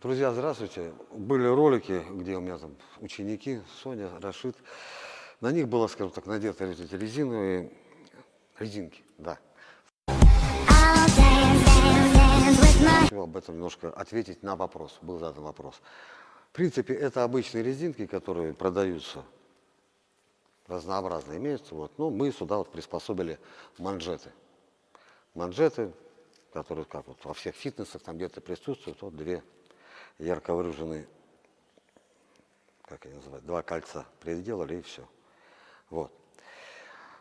Друзья, здравствуйте. Были ролики, где у меня там ученики, Соня, Рашид. На них было, скажем так, надеты вот эти резиновые резинки, да. Хотел об этом немножко ответить на вопрос, был задан вопрос. В принципе, это обычные резинки, которые продаются разнообразно имеются. Вот. Но мы сюда вот приспособили манжеты. Манжеты, которые как вот во всех фитнесах там где-то присутствуют, вот две ярко выраженные, как они называют, два кольца приделали и все. Вот.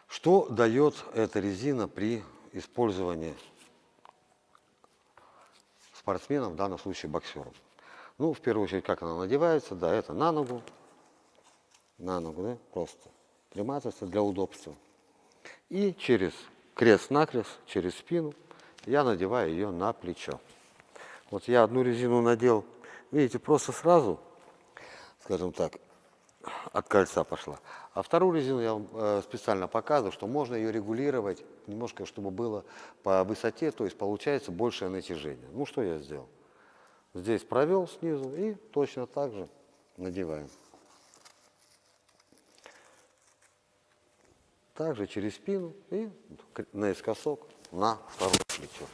Что дает эта резина при использовании спортсменом, в данном случае боксером? Ну, в первую очередь, как она надевается, да, это на ногу, на ногу, да, просто приматывается для удобства. И через крест-накрест, через спину я надеваю ее на плечо. Вот я одну резину надел, видите, просто сразу, скажем так, от кольца пошла. А вторую резину я вам э, специально показываю, что можно ее регулировать немножко, чтобы было по высоте, то есть получается большее натяжение. Ну, что я сделал? Здесь провел снизу и точно так же надеваем. Также через спину и наискосок на второе плечо.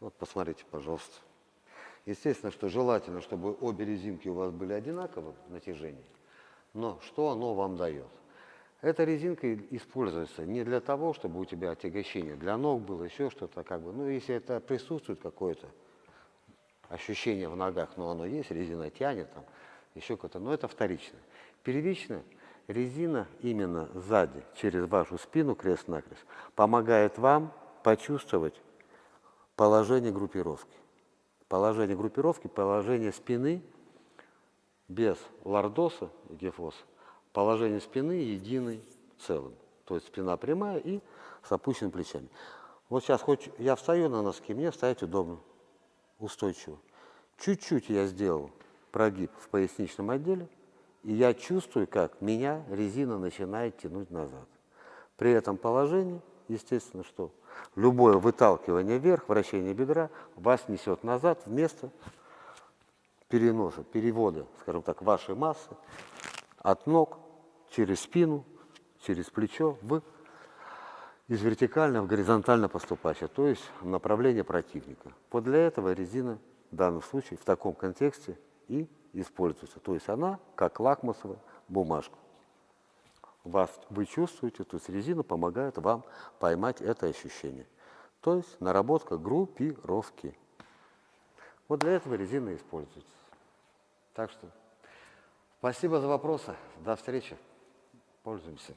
Вот посмотрите, пожалуйста. Естественно, что желательно, чтобы обе резинки у вас были одинаковы в натяжении. Но что оно вам дает? Эта резинка используется не для того, чтобы у тебя отягощение для ног было, еще что-то как бы. Ну, если это присутствует какое-то ощущение в ногах, но оно есть, резина тянет там, еще какое-то, но это вторично. Первично резина именно сзади, через вашу спину, крест-накрест, помогает вам почувствовать положение группировки. Положение группировки, положение спины без лордоса и гефоса, положение спины единый целым. То есть спина прямая и с опущенными плечами. Вот сейчас хоть я встаю на носки, мне стоять удобно, устойчиво. Чуть-чуть я сделал прогиб в поясничном отделе, и я чувствую, как меня резина начинает тянуть назад. При этом положении, естественно, что любое выталкивание вверх, вращение бедра вас несет назад вместо переноса, перевода, скажем так, вашей массы от ног через спину, через плечо в из вертикально в горизонтально поступающее, то есть направление противника. Вот для этого резина в данном случае в таком контексте и используется. То есть она как лакмусовая бумажка. Вас, вы чувствуете, то есть резина помогает вам поймать это ощущение. То есть наработка группировки. Вот для этого резина используется. Так что спасибо за вопросы. До встречи. Пользуемся.